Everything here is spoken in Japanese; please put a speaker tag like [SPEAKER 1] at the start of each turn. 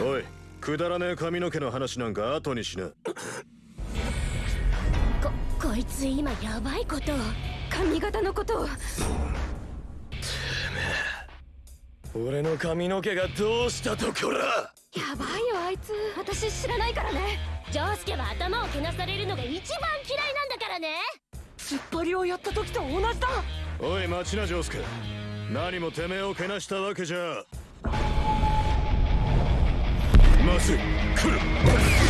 [SPEAKER 1] おいくだらねえ髪の毛の話なんか後にしな。
[SPEAKER 2] ここいつ今やばいことを髪型のことを。
[SPEAKER 3] 俺の髪の毛がどうしたところ。
[SPEAKER 2] やばいよあいつ。私知らないからね。
[SPEAKER 4] ジョースケは頭をけなされるのが一番嫌いなんだからね。
[SPEAKER 2] 突っ張りをやった時と同じだ。
[SPEAKER 1] おい待ちなジョースケ。何もてめえをけなしたわけじゃつ来る。